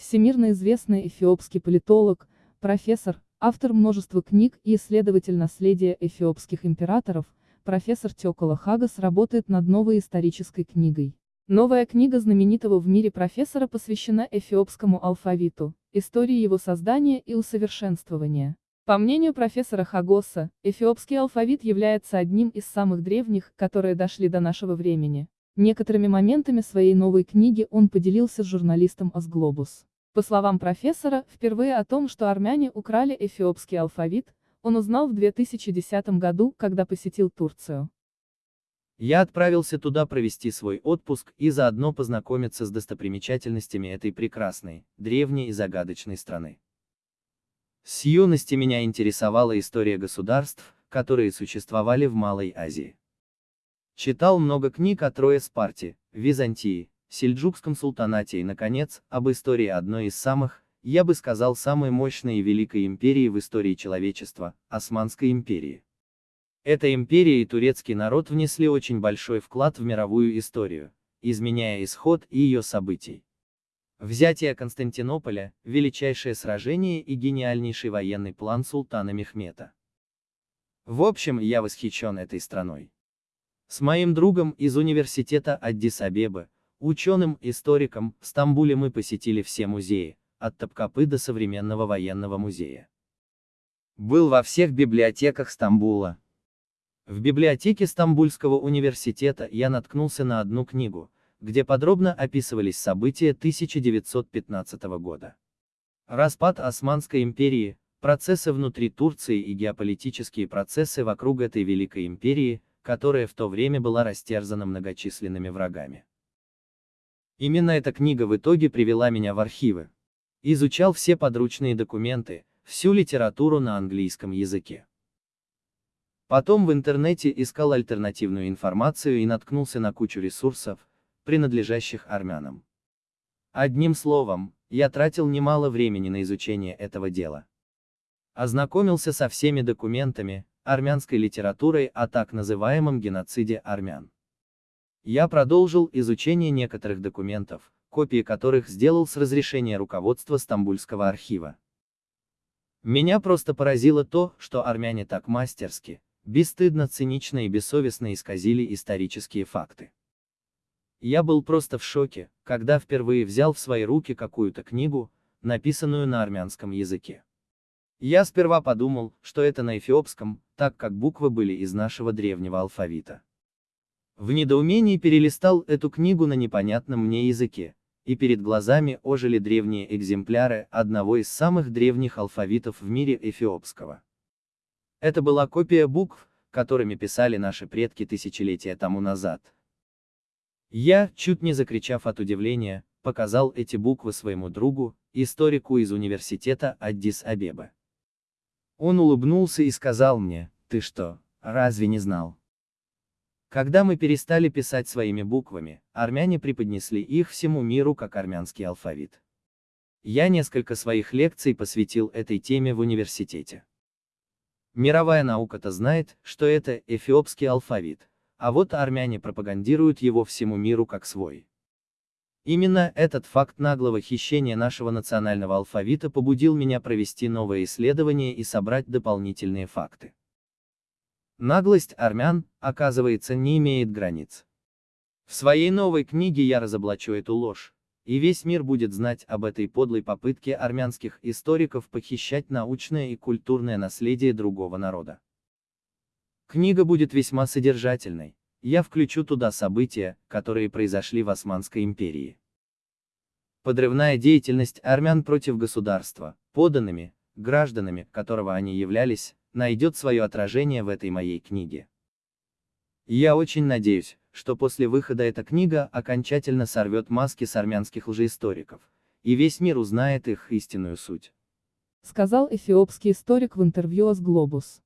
всемирно известный эфиопский политолог, профессор, автор множества книг и исследователь наследия эфиопских императоров, профессор Тёкола Хагас работает над новой исторической книгой. Новая книга знаменитого в мире профессора посвящена эфиопскому алфавиту, истории его создания и усовершенствования. По мнению профессора Хагоса, эфиопский алфавит является одним из самых древних, которые дошли до нашего времени. Некоторыми моментами своей новой книги он поделился с журналистом Асглобус. По словам профессора, впервые о том, что армяне украли эфиопский алфавит, он узнал в 2010 году, когда посетил Турцию. Я отправился туда провести свой отпуск и заодно познакомиться с достопримечательностями этой прекрасной, древней и загадочной страны. С юности меня интересовала история государств, которые существовали в Малой Азии. Читал много книг о Трое Спарте, Византии, Сельджукском султанате и, наконец, об истории одной из самых, я бы сказал, самой мощной и великой империи в истории человечества, Османской империи. Эта империя и турецкий народ внесли очень большой вклад в мировую историю, изменяя исход и ее событий. Взятие Константинополя, величайшее сражение и гениальнейший военный план султана Мехмета. В общем, я восхищен этой страной. С моим другом из университета Аддис-Абебы, ученым-историком, в Стамбуле мы посетили все музеи, от Топкапы до современного военного музея. Был во всех библиотеках Стамбула, в библиотеке Стамбульского университета я наткнулся на одну книгу, где подробно описывались события 1915 года. Распад Османской империи, процессы внутри Турции и геополитические процессы вокруг этой великой империи, которая в то время была растерзана многочисленными врагами. Именно эта книга в итоге привела меня в архивы. Изучал все подручные документы, всю литературу на английском языке. Потом в интернете искал альтернативную информацию и наткнулся на кучу ресурсов, принадлежащих армянам. Одним словом, я тратил немало времени на изучение этого дела. Ознакомился со всеми документами, армянской литературой о так называемом геноциде армян. Я продолжил изучение некоторых документов, копии которых сделал с разрешения руководства Стамбульского архива. Меня просто поразило то, что армяне так мастерски, бесстыдно, цинично и бессовестно исказили исторические факты. Я был просто в шоке, когда впервые взял в свои руки какую-то книгу, написанную на армянском языке. Я сперва подумал, что это на эфиопском, так как буквы были из нашего древнего алфавита. В недоумении перелистал эту книгу на непонятном мне языке, и перед глазами ожили древние экземпляры одного из самых древних алфавитов в мире эфиопского. Это была копия букв, которыми писали наши предки тысячелетия тому назад. Я, чуть не закричав от удивления, показал эти буквы своему другу, историку из университета Аддис-Абебы. Он улыбнулся и сказал мне, ты что, разве не знал? Когда мы перестали писать своими буквами, армяне преподнесли их всему миру как армянский алфавит. Я несколько своих лекций посвятил этой теме в университете. Мировая наука-то знает, что это эфиопский алфавит, а вот армяне пропагандируют его всему миру как свой. Именно этот факт наглого хищения нашего национального алфавита побудил меня провести новое исследование и собрать дополнительные факты. Наглость армян, оказывается, не имеет границ. В своей новой книге я разоблачу эту ложь, и весь мир будет знать об этой подлой попытке армянских историков похищать научное и культурное наследие другого народа. Книга будет весьма содержательной, я включу туда события, которые произошли в Османской империи. Подрывная деятельность армян против государства, поданными, гражданами, которого они являлись, найдет свое отражение в этой моей книге. Я очень надеюсь, что после выхода эта книга окончательно сорвет маски с армянских лжеисториков, и весь мир узнает их истинную суть. Сказал эфиопский историк в интервью с Глобус.